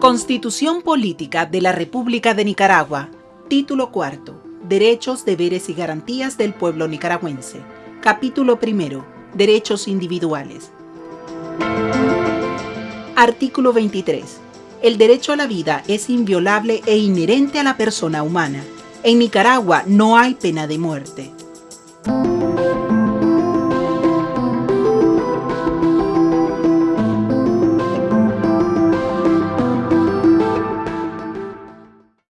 Constitución Política de la República de Nicaragua. Título cuarto. Derechos, deberes y garantías del pueblo nicaragüense. Capítulo primero. Derechos individuales. Artículo 23. El derecho a la vida es inviolable e inherente a la persona humana. En Nicaragua no hay pena de muerte.